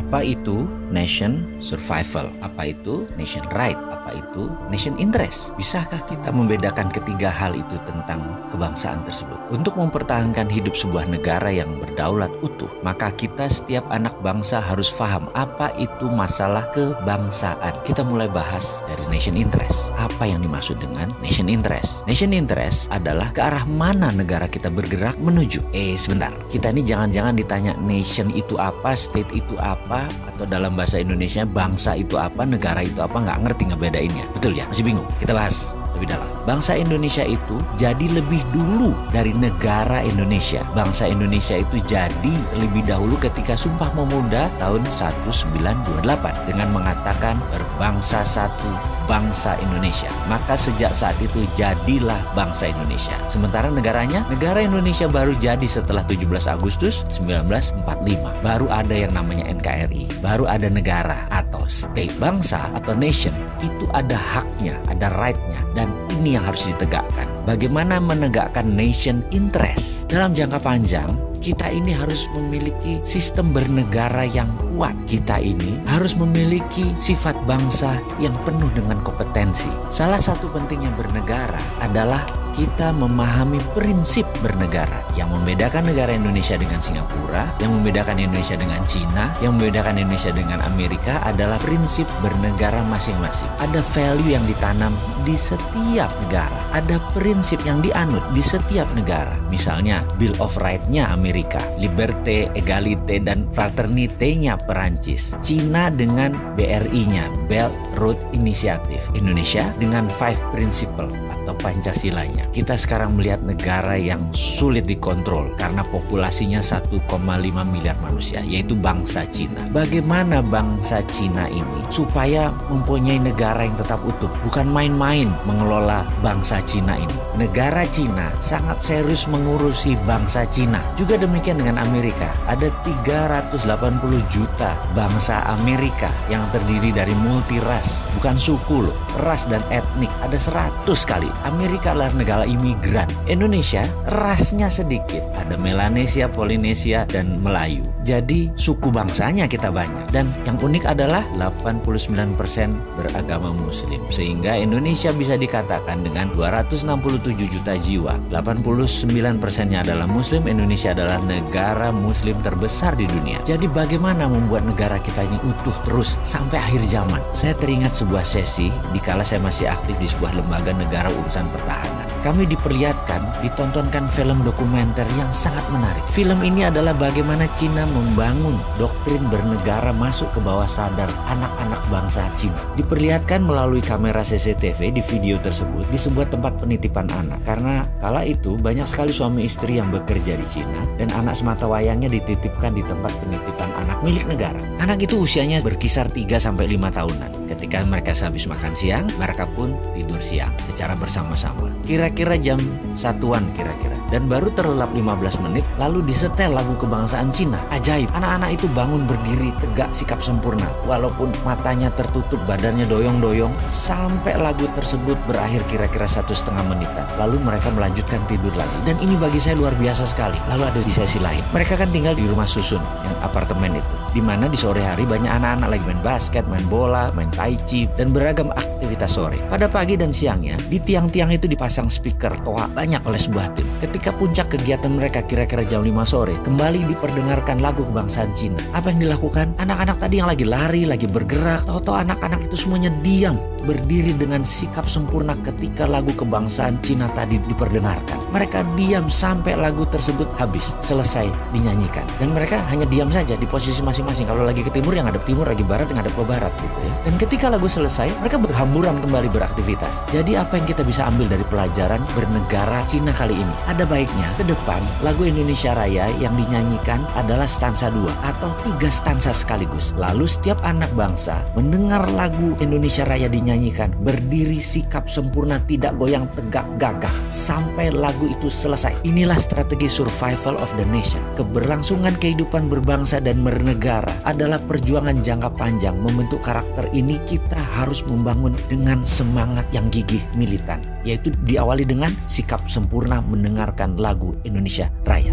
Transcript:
Apa itu nation survival? Apa itu nation right? Apa itu nation interest? Bisakah kita membedakan ketiga hal itu tentang kebangsaan tersebut? Untuk mempertahankan hidup sebuah negara yang berdaulat utuh, maka kita setiap anak bangsa harus paham apa itu masalah kebangsaan. Kita mulai bahas dari nation interest. Apa yang dimaksud dengan nation interest? Nation interest adalah ke arah mana negara kita bergerak menuju. Eh sebentar, kita ini jangan-jangan ditanya nation itu apa, state itu apa, atau dalam bahasa Indonesia bangsa itu apa, negara itu apa, nggak ngerti ngebedainnya. Betul ya? Masih bingung? Kita bahas lebih dalam. Bangsa Indonesia itu jadi lebih dulu dari negara Indonesia. Bangsa Indonesia itu jadi lebih dahulu ketika Sumpah Pemuda tahun 1928 dengan mengatakan berbangsa satu bangsa Indonesia. Maka sejak saat itu jadilah bangsa Indonesia. Sementara negaranya, negara Indonesia baru jadi setelah 17 Agustus 1945. Baru ada yang namanya NKRI, baru ada negara atau state bangsa atau nation. Itu ada haknya, ada rightnya dan ini yang harus ditegakkan. Bagaimana menegakkan nation interest dalam jangka panjang? kita ini harus memiliki sistem bernegara yang kuat. Kita ini harus memiliki sifat bangsa yang penuh dengan kompetensi. Salah satu pentingnya bernegara adalah kita memahami prinsip bernegara yang membedakan negara Indonesia dengan Singapura, yang membedakan Indonesia dengan Cina, yang membedakan Indonesia dengan Amerika adalah prinsip bernegara masing-masing. Ada value yang ditanam di setiap negara, ada prinsip yang dianut di setiap negara. Misalnya Bill of Right-nya Amerika, Liberté, Egalite, dan Fraternité-nya Perancis. Cina dengan BRI-nya, Belt Road Initiative. Indonesia dengan Five Principle atau Pancasilanya. Kita sekarang melihat negara yang sulit dikontrol karena populasinya 1,5 miliar manusia, yaitu bangsa Cina. Bagaimana bangsa Cina ini supaya mempunyai negara yang tetap utuh? Bukan main-main mengelola bangsa Cina ini. Negara Cina sangat serius mengurusi bangsa Cina. Juga demikian dengan Amerika. Ada 380 juta bangsa Amerika yang terdiri dari multi ras, bukan suku loh, ras dan etnik. Ada 100 kali Amerika adalah negara imigran. Indonesia rasnya sedikit. Ada Melanesia, Polinesia, dan Melayu. Jadi suku bangsanya kita banyak. Dan yang unik adalah 89% beragama muslim. Sehingga Indonesia bisa dikatakan dengan 267 juta jiwa. 89 persennya adalah muslim. Indonesia adalah negara muslim terbesar di dunia. Jadi bagaimana membuat negara kita ini utuh terus sampai akhir zaman? Saya teringat sebuah sesi di kala saya masih aktif di sebuah lembaga negara urusan pertahanan. Kami diperlihatkan, ditontonkan film dokumenter yang sangat menarik. Film ini adalah bagaimana Cina membangun doktrin bernegara masuk ke bawah sadar anak-anak bangsa Cina. Diperlihatkan melalui kamera CCTV di video tersebut di sebuah tempat penitipan anak. Karena kala itu banyak sekali suami istri yang bekerja di Cina dan anak semata wayangnya dititipkan di tempat penitipan anak milik negara. Anak itu usianya berkisar 3 sampai 5 tahunan. Ketika mereka sehabis makan siang, mereka pun tidur siang secara bersama-sama. Kira-kira jam satuan kira-kira. Dan baru terlelap 15 menit lalu disetel lagu kebangsaan Cina. Ajaib, anak-anak itu bangun berdiri tegak sikap sempurna. Walaupun matanya tertutup, badannya doyong-doyong. Sampai lagu tersebut berakhir kira-kira satu setengah menitan. Lalu mereka melanjutkan tidur lagi. Dan ini bagi saya luar biasa sekali. Lalu ada di sesi lain. Mereka kan tinggal di rumah susun, yang apartemen itu. Di mana di sore hari banyak anak-anak lagi main basket, main bola, main tai chi, dan beragam aktivitas sore. Pada pagi dan siangnya, di tiang-tiang itu dipasang speaker toa banyak oleh sebuah tim. Ketika puncak kegiatan mereka kira-kira jam 5 sore, kembali diperdengarkan lagu kebangsaan Cina. Apa yang dilakukan? Anak-anak tadi yang lagi lari, lagi bergerak, tahu-tahu anak-anak itu semuanya diam, berdiri dengan sikap sempurna ketika lagu kebangsaan Cina tadi diperdengarkan. Mereka diam sampai lagu tersebut habis, selesai dinyanyikan. Dan mereka hanya diam saja di posisi masing-masing. Kalau lagi ke timur yang ada timur, lagi barat yang ada ke barat gitu ya. Dan ketika lagu selesai, mereka berhamburan kembali beraktivitas. Jadi apa yang kita bisa ambil dari pelajaran bernegara Cina kali ini? Ada baiknya ke depan lagu Indonesia Raya yang dinyanyikan adalah stansa 2 atau tiga stansa sekaligus. Lalu setiap anak bangsa mendengar lagu Indonesia Raya dinyanyikan berdiri sikap sempurna tidak goyang tegak gagah sampai lagu itu selesai. Inilah strategi survival of the nation. Keberlangsungan kehidupan berbangsa dan bernegara adalah perjuangan jangka panjang. Membentuk karakter ini kita harus membangun dengan semangat yang gigih militan, yaitu diawali dengan sikap sempurna mendengarkan lagu Indonesia Raya.